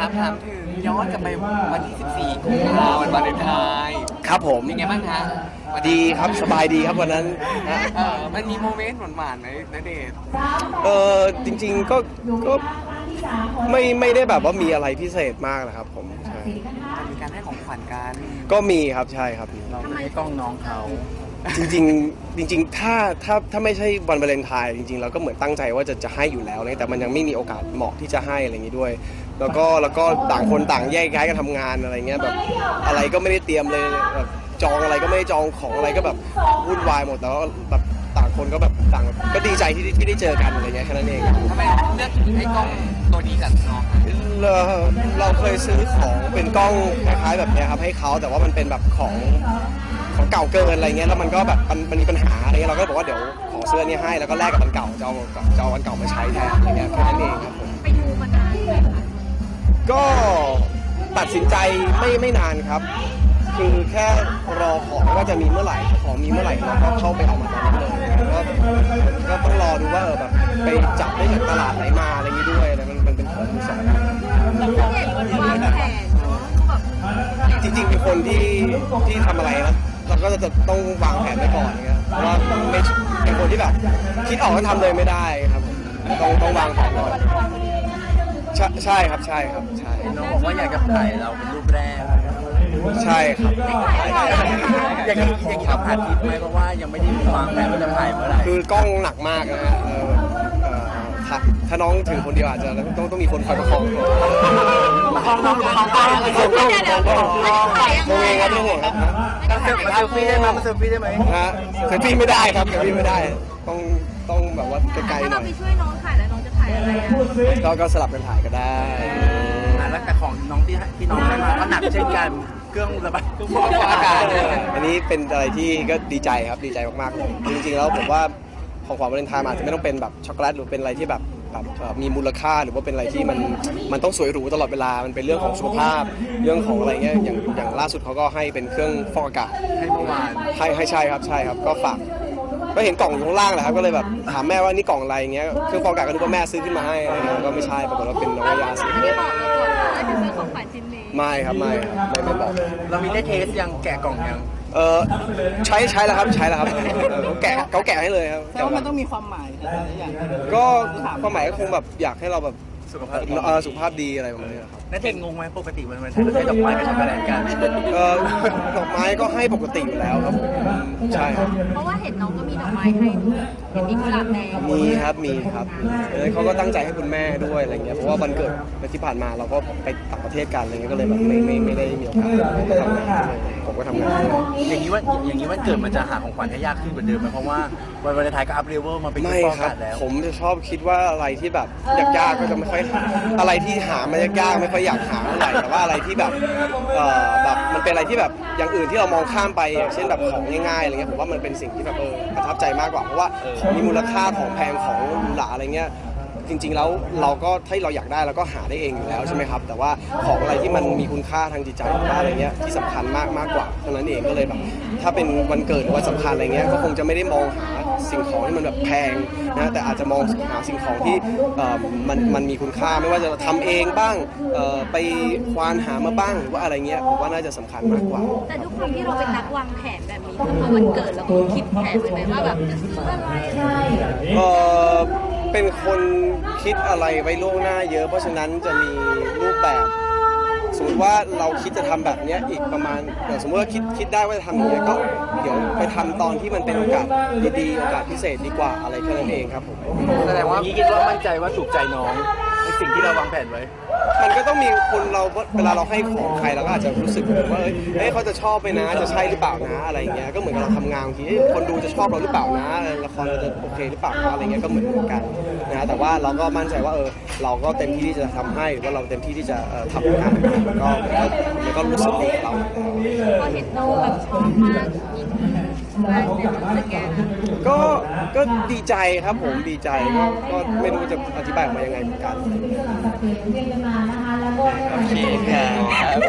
ครับถามถึงย้อนกลับไปวันที่ 14กุมภาพันธ์วันวาเลนไทน์ครับผม เป็นไงบ้างฮะวันดีครับสบายดีครับวันนั้นนะเออมันมีโมเมนต์หวานๆไหมณเดชน์เออจริงๆก็ก็ไม่ไม่ได้แบบว่ามีอะไรพิเศษมากนะครับผมใช่มีการให้ของขวัญกันก็มีครับใช่ครับมี เราให้กล้องน้องเขา จริงๆจริงๆถ้าถ้าถ้าไม่ใช่วันวาเลนไทน์จริงๆเราก็เหมือนตั้งใจว่าจะจะให้อยู่แล้วนะแต่มันยังไม่มีโอกาสเหมาะที่จะให้อะไรอย่างนี้ด้วย แล้วก็แล้วก็ต่างคนต่างแยกย้ายกันทำงานอะไรเงี้ยแบบอะไรก็ไม่ได้เตรียมเลยแบบจองอะไรก็ไม่ได้จองของอะไรก็แบบวุ่นวายหมดแต่ว่าแบบต่างคนก็แบบต่างก็ดีใจที่ได้ที่ได้เจอกันอะไรเงี้ยแค่นั้นเองทำไมเลือกให้กล้องตัวนี้กับน้องคะเราเราเคยซื้อของเป็นกล้องคล้ายๆแบบเนี้ยครับให้เขาแต่ว่ามันเป็นแบบของของ เก่าเกินอะไรเงี้ยแล้วมันก็แบบมันมันมีปัญหาอะไรเงี้ยเราก็บอกว่าเดี๋ยวขอซื้ออนนี้ให้แล้วก็แลกกับอันเก่าจะเอาจะเอาอันเก่ามาใช้แทนอะไรเงี้ยแค่นั้นเองครับผมไปดูมานานไหมคะก็ตัดสินใจไม่ไม่นานครับ คือแค่รอของว่าจะมีเมื่อไหร่ของมีเมื่อไหร่เราก็เข้าไปเอามาตอนนั้นเลยก็ก็ต้องรอดูว่าเออแบบไปจับได้จากตลาดไหนมาอะไรอย่างนี้ด้วยแล้วมันมันเป็นของมือสองเราเห็นมันวางแผนเนาะแบบจริงๆเป็นคนที่ที่ทำอะไรนะ เราก็จะต้องวางแผนไว้ก่อนเงี้ยเพราะว่าไม่เป็นคนที่แบบคิดออกก็ทำเลยไม่ได้ครับผมต้องต้องวางแผนก่อนใช่ใช่ครับใช่ครับใช่น้องบอกว่าอยากจะถ่ายเราเป็นรูปแรกใช่ครับอย่างนี้อย่างนี้เราผ่านทิปไหมเพราะว่ายังไม่ได้วางแผนว่าจะถ่ายเมื่อไหร่คือกล้องหนักมากนะฮะเออเอ่อ ถ้าถ้าน้องถือคนเดียวอาจจะต้องต้องมีคนคอยประคองตัวคองน้องคองกล้องผมก็ผมก็ผมเองครับไม่ห่วงครับมาเซลฟี่ได้ไหมมาเซลฟี่ได้ไหมนะฮะเซลฟี่ไม่ได้ครับเซลฟี่ไม่ได้ ต้องต้องแบบว่าไกลๆหน่ถ้าเราไปช่วยน้องถ่ายแล้วน้องจะถ่ายอะไรอะก็ก็สลับกันถ่ายก็ได้แล้วแต่ของน้องที่ที่น้องได้มาก็หนักเช่นกันเครื่องระบายเครื่องฟอกอากาศอันนี้เป็นอะไรที่ก็ดีใจครับดีใจมากๆเลยจริงๆแล้วผมว่า ของขวัญวาเลนไทน์มันอาจจะไม่ต้องเป็นแบบช็อกโกแลตหรือเป็นอะไรที่แบบแบบเอ่อมีมูลค่าหรือว่าเป็นอะไรที่มันมันต้องสวยหรูตลอดเวลา มันเป็นเรื่องของสุขภาพเรื่องของอะไรเงี้ยอย่างอย่างล่าสุดเขาก็ให้เป็นเครื่องฟอกอากาศให้เมื่อวานให้ให้ใช่ครับใช่ครับก็ฝากก็เห็นกล่องอยู่ข้างล่างแหละครับก็เลยแบบถามแม่ว่านี่กล่องอะไรเงี้ยเครื่องฟอกอากาศก็นึกว่าแม่ซื้อขึ้นมาให้อะไรเงี้ยก็ไม่ใช่ปรากฏว่าเป็นน้องยาซื้ออันนี้บอกเราก่อนว่าจะซื้อของขวัญชิ้นนี้ไม่ครับไม่ครับไม่ไม่บอกเรามีได้เทสยังแกะกล่องยัง เออใช้ใช้แล้วครับใช้แล้วครับเออเขาแกะเขาแกะให้เลยครับ แต่ว่ามันต้องมีความหมายอะไรอย่าง ก็ความหมายก็คงแบบอยากให้เราแบบ สุขภาพดีเออสุขภาพดีอะไรประมาณนี้ครับนั่นเองงงไหมปกติวันวันไทยเราใช้ดอกไม้กับช็อกโกแลตกันเออดอกไม้ก็ให้ปกติอยู่แล้วครับผมใช่ครับเพราะว่าเห็นน้องก็มีดอกไม้ให้ด้วยเห็นมีกุหลาบแดงมีครับมีครับแล้วเขาก็ตั้งใจให้คุณแม่ด้วยอะไรเงี้ยเพราะว่าวันเกิดที่ผ่านมาเราก็ไปต่างประเทศกันอะไรเงี้ยก็เลยแบบไม่ไม่ไม่ได้มีโอกาสทำงานด้วยผมก็ทำงานด้วย อย่างนี้ว่าอย่างนี้วันเกิดมันจะหาของขวัญให้ยากขึ้นกว่าเดิมไหมเพราะว่าวาเลนไทน์ก็ up level มาเป็นไม้ฟอกครัอาบกาศแล้วครับ ผมจะชอบคิดว่าอะไรที่แบบยากๆก็จะไม่ค่อยหาอะไรที่หามันยากๆไม่ค่อยอยากหาเท่าไหร่แต่ว่าอะไรที่แบบเอ่อแบบมันเป็นอะไรที่แบบอย่างอื่นที่เรามองข้ามไปอย่างเช่นแบบของง่ายๆอะไรเงี้ยผมว่ามันเป็นสิ่งที่แบบเออประทับใจมากกว่าเพราะว่าของมีมูลค่าของแพงของหรูหราอะไรเงี้ย จริง ๆ แล้วเราก็ถ้าเราอยากได้เราก็หาได้เองอยู่แล้วใช่ไหมครับ แต่ว่าของอะไรที่มันมีคุณค่าทางจิตใจหรือว่าอะไรเงี้ยที่สำคัญมากมากกว่าเท่านั้นเองก็เลยแบบถ้าเป็นวันเกิดหรือวันสำคัญอะไรเงี้ยก็คงจะไม่ได้มองหาสิ่งของที่มันแบบแพงนะแต่อาจจะมองหาสิ่งของที่เอ่อมันมันมีคุณค่าไม่ว่าจะทำเองบ้างเอ่อไปควานหามาบ้างหรือว่าอะไรเงี้ยผมว่าน่าจะสำคัญมากกว่า แต่ทุกความที่เราเป็นนักวางแผนแบบนี้พอวันเกิดเราก็คิดแผนไว้ไหมว่าแบบจะซื้ออะไรอะไรอย่างเงี้ยเออ เป็นคนคิดอะไรไว้ล่วงหน้าเยอะ เพราะฉะนั้นจะมีรูปแบบ สมมติว่าเราคิดจะทำแบบเนี้ยอีกประมาณเดี๋ยวสมมติว่าคิดคิดได้ว่าจะทำอย่างเงี้ยก็เดี๋ยวไปทำตอนที่มันเป็นโอกาสดีๆโอกาสพิเศษดีกว่าอะไรแค่นั้นเองครับผมแสดงว่าพี่คิดว่ามั่นใจว่าถูกใจน้อง สิ่งที่เราวางแผนไว้ มันก็ต้องมีคนเราเวลาเราให้ของใครเราก็อาจจะรู้สึกว่าเอ้ยเอ้ยเขาจะชอบไปนะ จะใช่หรือเปล่านะอะไรเงี้ยก็เหมือนกับเราทำงานบางทีเอ้ยคนดูจะชอบเราหรือเปล่านะละครเราจะโอเคหรือเปล่านะอะไรเงี้ยก็เหมือนเหมือนกันนะแต่ว่าเราก็มั่นใจว่าเออเราก็เต็มที่ที่จะทำให้หรือว่าเราเต็มที่ที่จะเอ่อทำงานมันก็มันก็รู้สึกดีกับเราอยู่แล้วพอเห็นน้องแบบชอบมากมี ก็ก็ดีใจครับผมดีใจก็ก็ไม่รู้จะอธิบายออกมายังไงเหมือนกันโอเคครับ